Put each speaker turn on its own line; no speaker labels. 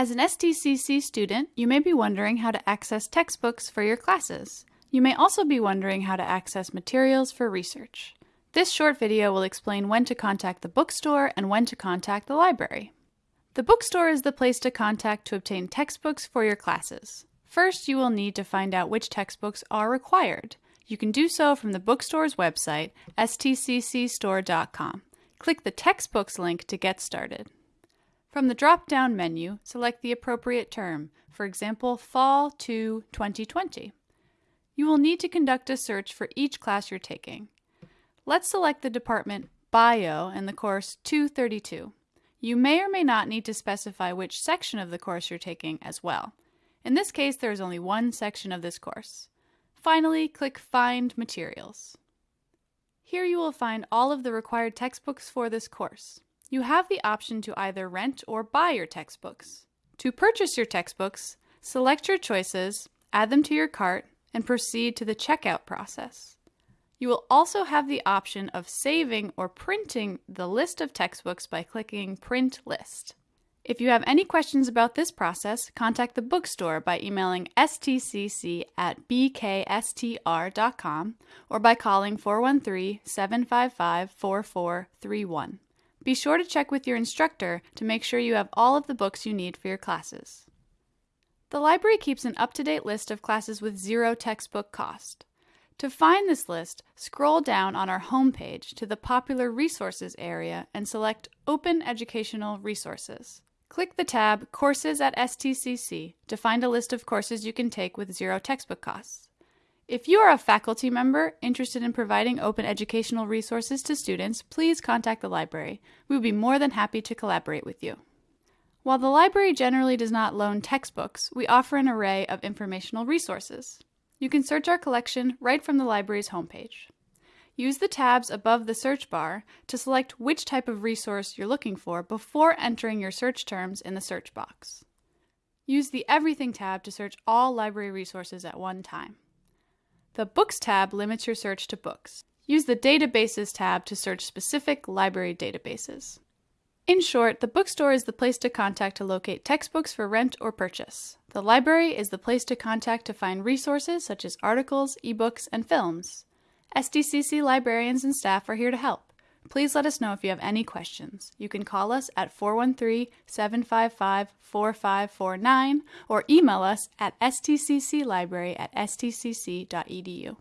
As an STCC student, you may be wondering how to access textbooks for your classes. You may also be wondering how to access materials for research. This short video will explain when to contact the bookstore and when to contact the library. The bookstore is the place to contact to obtain textbooks for your classes. First, you will need to find out which textbooks are required. You can do so from the bookstore's website, stccstore.com. Click the Textbooks link to get started. From the drop-down menu, select the appropriate term, for example, Fall 2 2020. You will need to conduct a search for each class you're taking. Let's select the department Bio in the course 232. You may or may not need to specify which section of the course you're taking as well. In this case, there is only one section of this course. Finally, click Find Materials. Here you will find all of the required textbooks for this course you have the option to either rent or buy your textbooks. To purchase your textbooks, select your choices, add them to your cart, and proceed to the checkout process. You will also have the option of saving or printing the list of textbooks by clicking Print List. If you have any questions about this process, contact the bookstore by emailing stcc at bkstr.com or by calling 413 755 4431. Be sure to check with your instructor to make sure you have all of the books you need for your classes. The library keeps an up-to-date list of classes with zero textbook cost. To find this list, scroll down on our homepage to the Popular Resources area and select Open Educational Resources. Click the tab Courses at STCC to find a list of courses you can take with zero textbook costs. If you are a faculty member interested in providing open educational resources to students, please contact the library. We would be more than happy to collaborate with you. While the library generally does not loan textbooks, we offer an array of informational resources. You can search our collection right from the library's homepage. Use the tabs above the search bar to select which type of resource you're looking for before entering your search terms in the search box. Use the Everything tab to search all library resources at one time. The Books tab limits your search to books. Use the Databases tab to search specific library databases. In short, the bookstore is the place to contact to locate textbooks for rent or purchase. The library is the place to contact to find resources such as articles, ebooks, and films. STCC librarians and staff are here to help. Please let us know if you have any questions. You can call us at 413-755-4549 or email us at stcclibrary at stcc.edu.